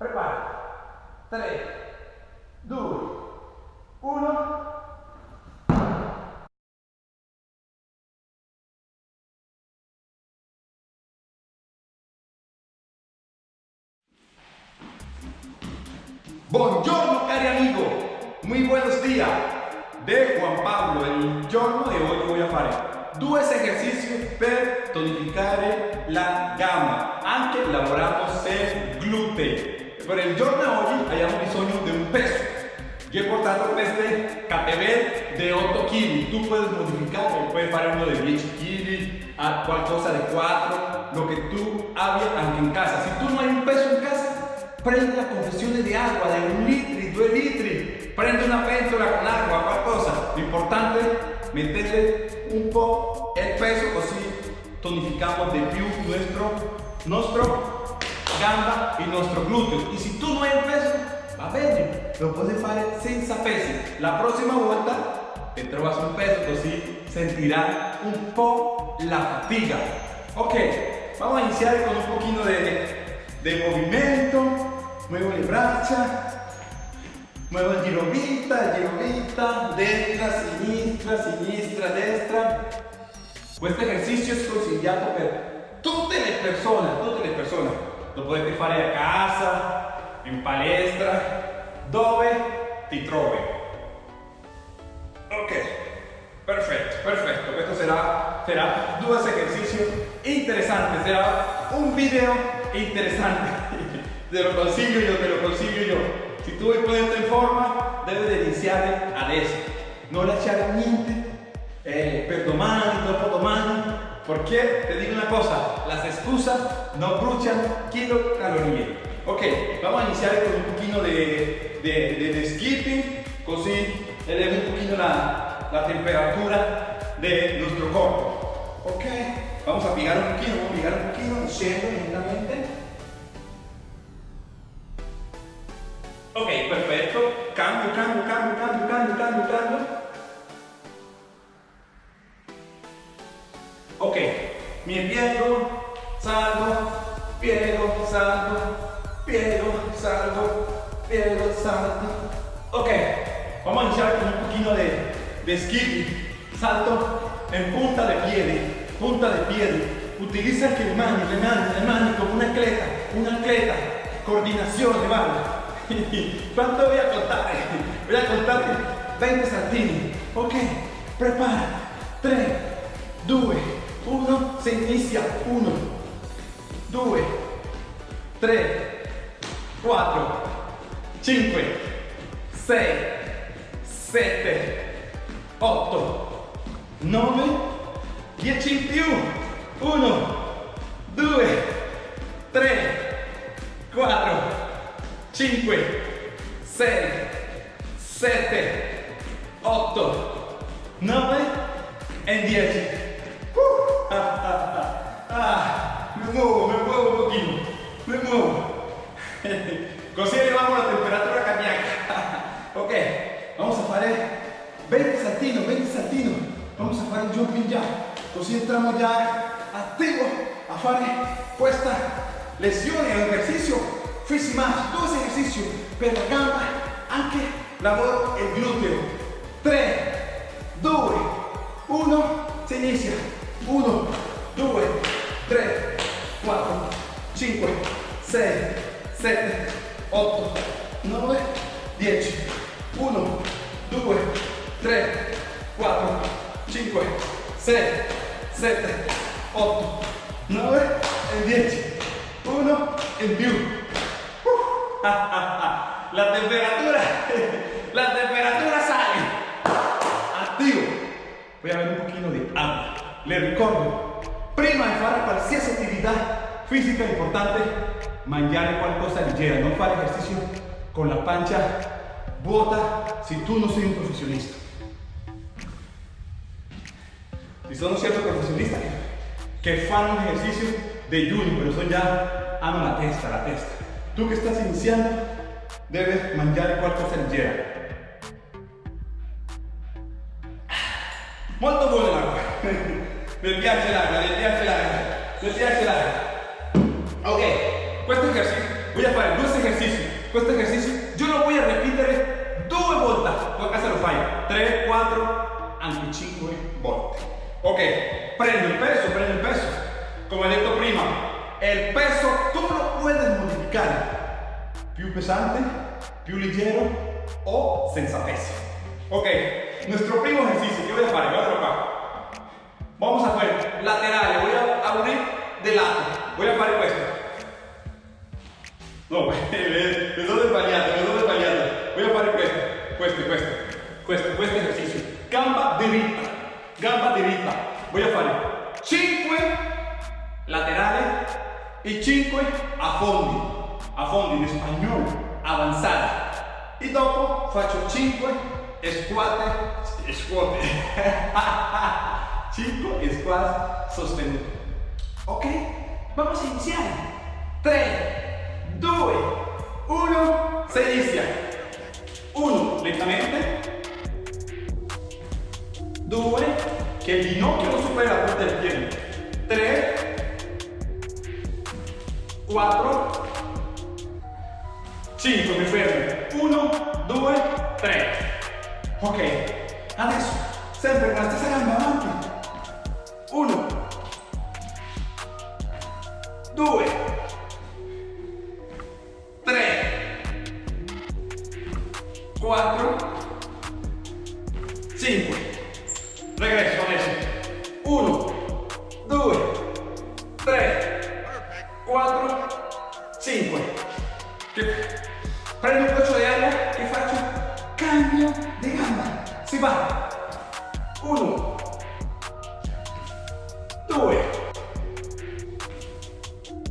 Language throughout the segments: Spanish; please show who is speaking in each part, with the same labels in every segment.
Speaker 1: Prepara. 3, 2, 1. Buongiorno cari amigo, muy buenos días. De Juan Pablo, il giorno di oggi voglio fare due esercizi per tonificare la gamba. Anche lavoriamo sul glúteo. Per il giorno di oggi abbiamo bisogno di un peso. Yo he portato este KTB de 8 kg. Tú puedes modificar, puedes fare uno de 10 kg, a qualcosa de 4, lo que tú hagas aunque en casa. Si tú no hay un peso en casa, prende la confesión de agua de un litro, dos litros, prende una pentola con agua, qualcosa. Lo importante meterle un po' el peso, así tonificamos de più nuestro, nuestro gamba y nuestro glúteo. Y si tú no hay peso, va bene, lo puedes hacer senza peso. La próxima vuelta te trovas un peso, así sentirás un po' la fatiga. Ok, vamos a iniciar con un poquito de, de movimiento. Muevo le braccia, muevo il girovita, il girovita, destra, sinistra, sinistra, destra. Questo esercizio è consigliato per tutte le persone, tutte le persone. Lo potete fare a casa, in palestra, dove ti trovi. Ok, perfetto, perfetto. Questo sarà, sarà due esercizi interessanti, sarà un video interessante. Te lo consiglio yo, te lo consiglio yo. Si tu vuoi ponerte in forma, debes de iniziare adesso. Non lasciare niente eh, per domani, dopo domani, porque te digo una cosa, las excusas no brucian kilocalorías. Ok, vamos a iniciar con un poquito de, de, skipping, così elevo un poquito la, la temperatura de nuestro cuerpo. Ok, vamos a pigar un poquito, vamos a pigar un poquito, scendo lentamente. Ok, perfetto. Cambio, cambio, cambio, cambio, Ok, mi piego, salgo, piego, salgo, piego, salgo, piego, salgo. Ok, vamos a iniciar con un poquito de, de. Salto en punta de piede, punta de piede. Utiliza que le mani, le mani, le mani como un atleta, un atleta. Coordinación mano. ¿Cuánto voy a contar? Voy a contarte 20 saltini. Ok, prepara. 3, 2, 1, se inicia. 1, 2, 3, 4, 5, 6, 7, 8, 9, 10 in più. 1, 2, 3, 4, 5, 6, 7, 8, 9 e 10. Me muovo, me muovo un pochino, me muovo. Così elevamos la temperatura cardíaca. ok, vamos a fare 20 saltino, 20 saltino. Vamos a fare il jumping jack. Così entriamo già attivo a fare questa lesione o esercizio Fissi más, dos ejercicios per la gamba, anche lavoro il glúteo. 3, 2, 1, si inizia. 1, 2, 3, 4, 5, 6, 7, 8, 9, 10. 1, 2, 3, 4, 5, 6, 7, 8, 9 e 10. 1 in più. la temperatura, la temperatura sale. Attivo. Voy a ver un pochino di agua. Le ricordo, prima di fare qualsiasi attività fisica importante, mangiare qualcosa leggera, non fare ejercicio con la pancia vuota si tu non sei un professionista. Ci sono certi professionisti che fanno un ejercicio de ayuno, pero son ya hanno la testa, la testa. Tú que estás iniciando, debes mangiare qualcosa leggera. Molto buono l'acqua. mi piace l'acqua, mi piace l'acqua, mi piace l'acqua. Ok, questo ejercicio voy a fare due esercizi. Questo esercizio io lo voy a ripetere due volte. Tu a casa lo fai 3, 4, anche 5 volte. Ok, prendo il peso, prendo il peso. Come detto prima, il peso tu lo puedes modificare. Più pesante, più leggero o senza peso. Ok, nuestro primo ejercicio, ¿qué voy a hacer? Guárdalo acá. Vamos a hacer laterales, voy a abrir de lado. Voy a hacer esto. No, me sono sbagliato, me sono sbagliato. Voy a hacer questo, questo, questo, questo, questo ejercicio. Gamba diritta, gamba diritta. Voy a fare 5 laterali e 5 a fondi. A fondi in spagnolo, avanzati. E dopo faccio 5 squat, squat. 5 squat sostenuti. Ok? Vamos a iniciare. 3, 2, 1, se inizia. 1, lentamente. 2, che il ginocchio non supera la punta del piede. 3, 4, 5, mi fermo. 1, 2, 3. Ok, adesso sempre con la stessa gamba avanti. 2, 3, 4,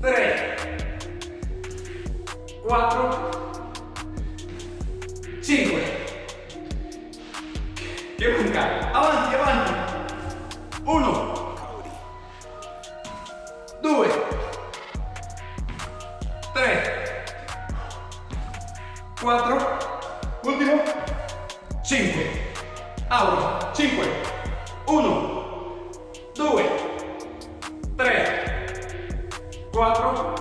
Speaker 1: 3, 4, 5. Che manca? Avanti, avanti. 1, 4,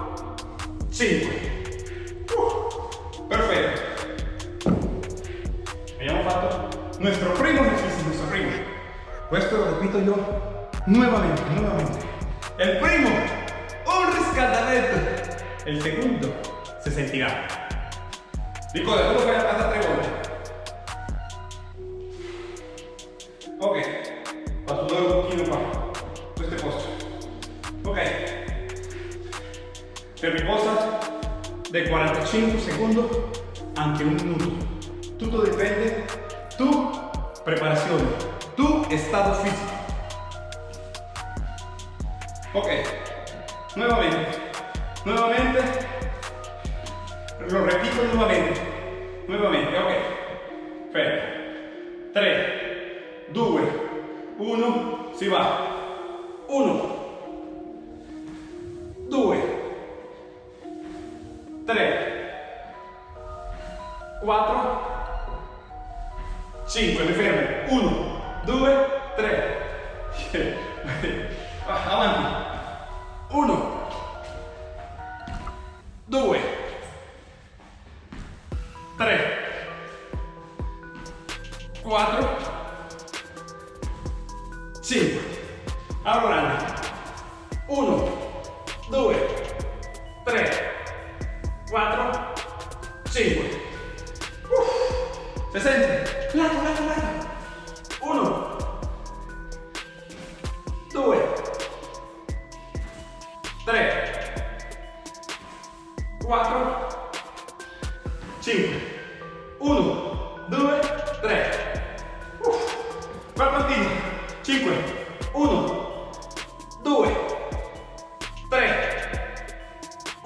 Speaker 1: 5. Uh, perfetto. Abbiamo fatto nuestro primo ejercicio, nuestro primo. Questo lo repito yo nuevamente, nuevamente. El primo, un riscaldamento. El segundo se sentirá. Ricorda, tu lo fai a casa tre volte. Ok, faccio dare un qua. Questo è posto. Ok. Per riposa dai 45 secondi anche un minuto. Tutto dipende tu preparazione, tu stato fisico. Ok, nuevamente, nuevamente, lo repito nuevamente, nuevamente, ok. Fermo. 3, 2, 1, si va. 4, 5, mi fermo. 1, 2, 3. Avanti. 1, 2, 3, 4, 5. Allora, 1,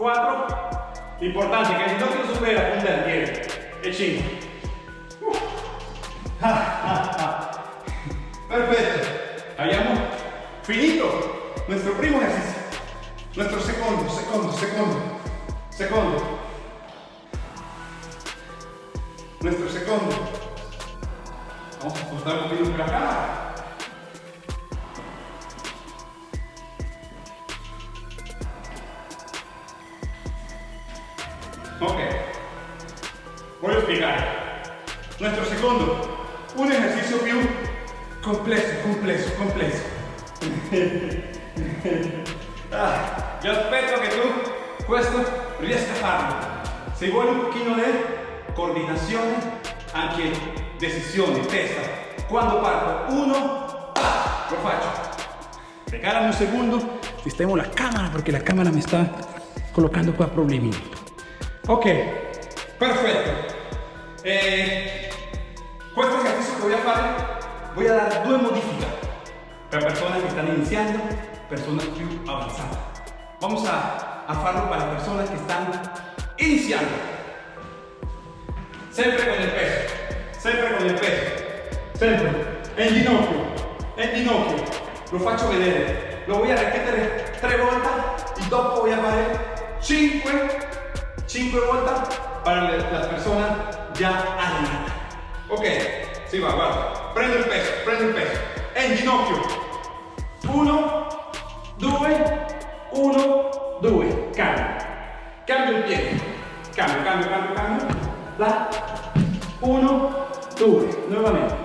Speaker 1: 4. L'importante è che il ginocchio supera punta del piede. E 5. Perfetto. Abbiamo finito nuestro primo ejercicio. Nuestro secondo, secondo, secondo, secondo. Nuestro secondo. Vamos a ajustar un poquito la cámara. voglio spiegare. Nuestro secondo, un esercizio più complesso, complesso, complesso. ah, io aspetto che tu questo riesca. Se vuoi un pochino di coordinazione, anche decisione, testa. Quando parto, uno, lo faccio. Regálame un segundo, sistemo la cámara porque la cámara me está colocando qua problemi. Ok, perfetto. Eh, questo esercizio che voy a fare, voy a dar due modifiche per persone che stanno iniziando, persone più avanzate. Vamos a, a farlo para personas que están iniciando. Sempre con il peso, sempre con il peso, sempre. En ginocchio, en ginocchio. Lo faccio vedere. Lo voy a ripetere tre volte y dopo voy a fare 5, 5 volte para las personas ya allenadas. Ok, si va, guarda. Prendo il peso, prendo il peso. En ginocchio. 1, 2, 1, 2. Cambio. Cambio il piede. Cambio, cambio, cambio, cambio. La. 1, 2. Nuovamente.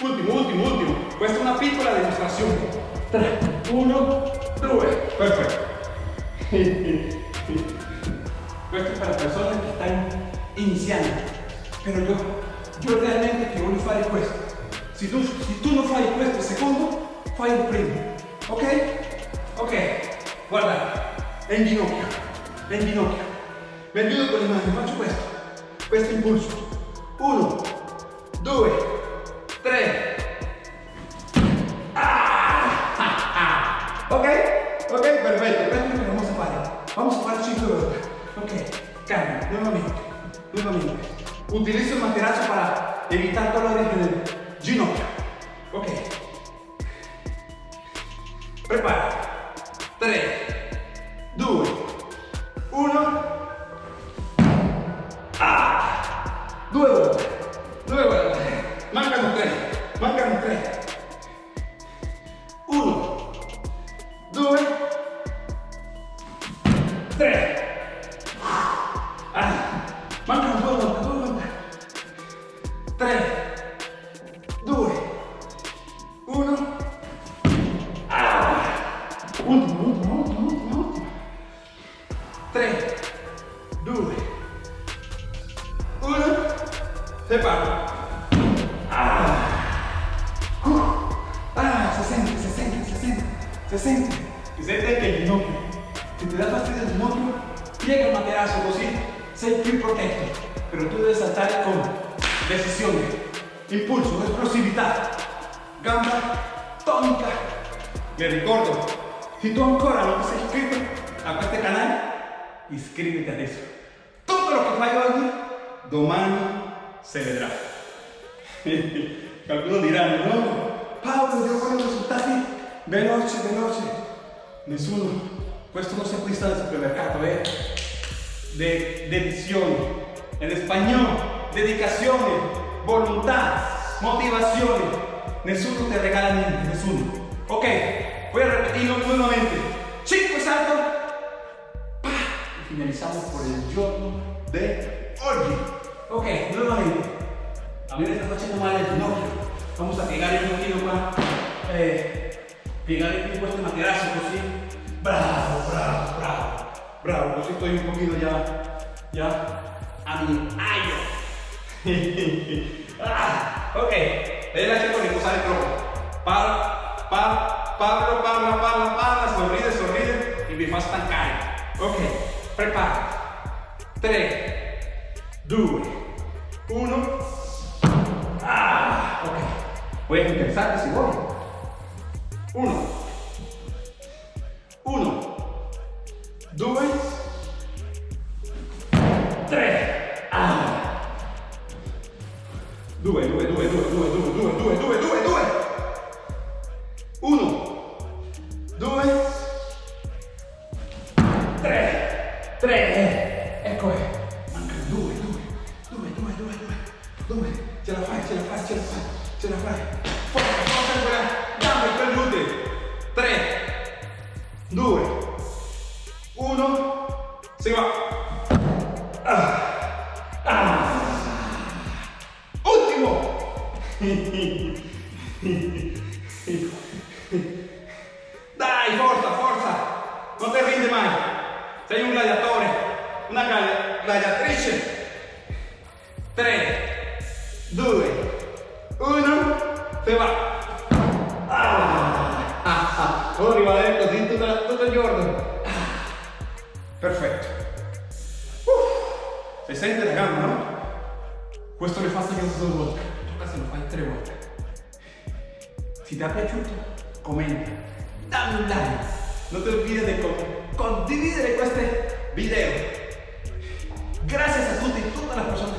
Speaker 1: Ultimo, ultimo, ultimo. Questa è una piccola dimostrazione. 3, 1, 2. Perfetto. stanno iniziando. Però io, io realmente ti voglio fare questo. Se tu, se tu non fai questo secondo, fai il primo. Ok? Ok. Guarda, è in ginocchio. È in ginocchio. Mi con le mani, faccio questo. Questo impulso. Uno, due, tre. Ah! Ok? Ok, perfetto. Questo è che vamos a fare. Vamos a fare 5 volte. Ok, nuevamente, nuevamente. Utilizo el materazo para evitar dolores en se sente. Si sente anche il ginocchio. Se ti dà fastidio il ginocchio, piega il materasso così sei più protetto. Però tu devi saltare con decisione, impulso, esplosività, gamba tonica. Mi ricordo, se tu ancora non ti sei iscritto a questo canale, iscriviti adesso. Tutto lo che fai oggi, domani se vedrà. Qualcuno dirà, no, Paolo, devo fare risultati veloci, veloci. Nessuno, questo non si acquista al supermercato, eh. De, dedizione. En español, dedicazione, volontà, motivazione. Nessuno te regala niente, nessuno. Ok, voy a repetirlo nuevamente. 5 saltos. Y finalizamos por el giorno de oggi. Ok, nuevamente. A mí me está facendo male il ginocchio. Vamos a piegare un pochino qua. Eh, piegare più questo materasso così. Bravo, bravo, bravo. Bravo, così sto un pochino ya, ya a mi aio. ah, ok, vedi la cerco di posare troppo. Parla, parla, parla, parla, parla, parla, sorride, sorride e mi fa stancare. Ok, prepara. 3, 2, 1. Ah, ok. Puoi anche pensare se vuoi. Perfetto. Uh, si sente la gamba, no? Questo le faccio io due volte. Tocca se lo fai tre volte. Se ti è piaciuto, commenta, dammi un like. Non ti olvides di condividere questi video. Gracias a tutti, las personas que lo guardan.